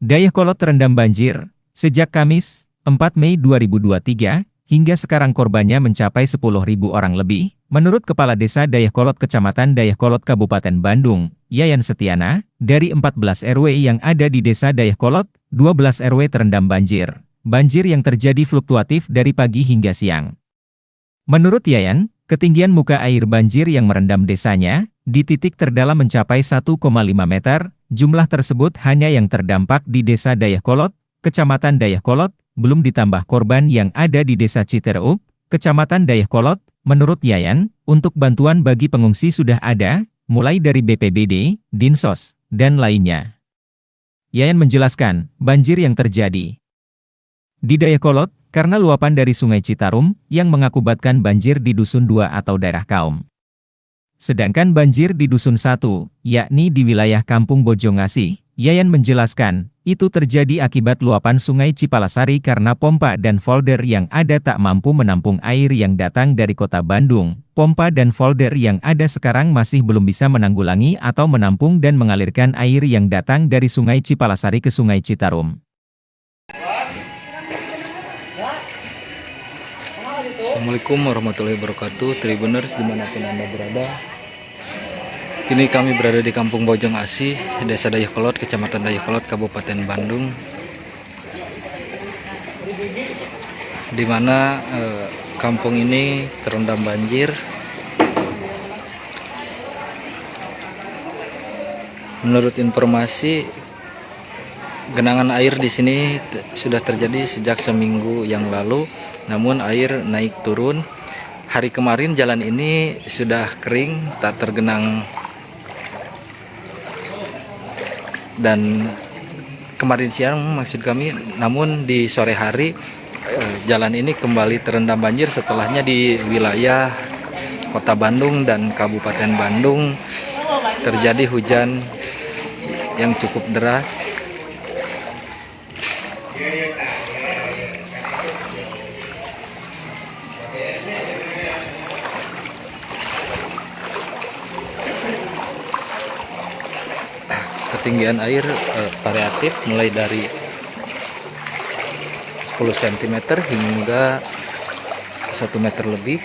Dayakolot terendam banjir. Sejak Kamis, 4 Mei 2023, hingga sekarang korbannya mencapai 10.000 orang lebih. Menurut Kepala Desa Dayakolot Kecamatan Dayakolot Kabupaten Bandung, Yayan Setiana, dari 14 RW yang ada di Desa Dayakolot, 12 RW terendam banjir. Banjir yang terjadi fluktuatif dari pagi hingga siang. Menurut Yayan, ketinggian muka air banjir yang merendam desanya, di titik terdalam mencapai 1,5 meter, jumlah tersebut hanya yang terdampak di Desa Dayakolot, Kecamatan Dayakolot, belum ditambah korban yang ada di Desa Citereup, Kecamatan Dayakolot, menurut Yayan, untuk bantuan bagi pengungsi sudah ada, mulai dari BPBD, Dinsos, dan lainnya. Yayan menjelaskan, banjir yang terjadi di Dayakolot, karena luapan dari Sungai Citarum, yang mengakibatkan banjir di Dusun 2 atau daerah kaum. Sedangkan banjir di Dusun 1, yakni di wilayah Kampung Bojongasih, Yayan menjelaskan, itu terjadi akibat luapan sungai Cipalasari karena pompa dan folder yang ada tak mampu menampung air yang datang dari kota Bandung. Pompa dan folder yang ada sekarang masih belum bisa menanggulangi atau menampung dan mengalirkan air yang datang dari sungai Cipalasari ke sungai Citarum. Assalamualaikum warahmatullahi wabarakatuh Tribuners di mana pun anda berada Kini kami berada di kampung Bojong Asih Desa Dayakolot, Kecamatan Dayakolot, Kabupaten Bandung. Di mana eh, kampung ini terendam banjir. Menurut informasi genangan air di sini sudah terjadi sejak seminggu yang lalu namun air naik turun. Hari kemarin jalan ini sudah kering tak tergenang dan kemarin siang maksud kami namun di sore hari eh, jalan ini kembali terendam banjir setelahnya di wilayah kota Bandung dan Kabupaten Bandung. Terjadi hujan yang cukup deras ketinggian air eh, variatif mulai dari 10 cm hingga 1 meter lebih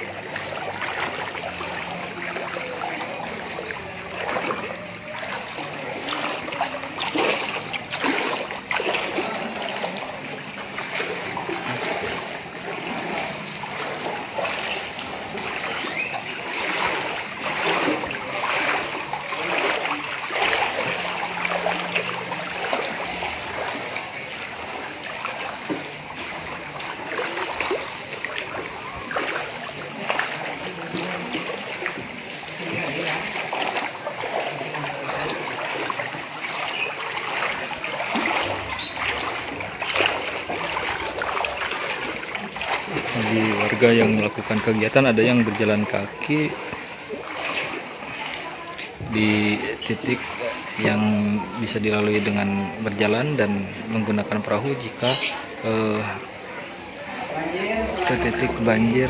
bagi warga yang melakukan kegiatan ada yang berjalan kaki di titik yang bisa dilalui dengan berjalan dan menggunakan perahu jika eh, ke titik banjir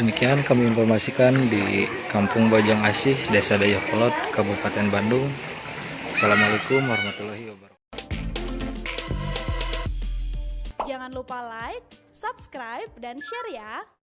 Demikian kami informasikan di Kampung Bojong Asih, Desa Dayakolot, Kabupaten Bandung. Assalamualaikum warahmatullahi wabarakatuh. Jangan lupa like, subscribe, dan share ya.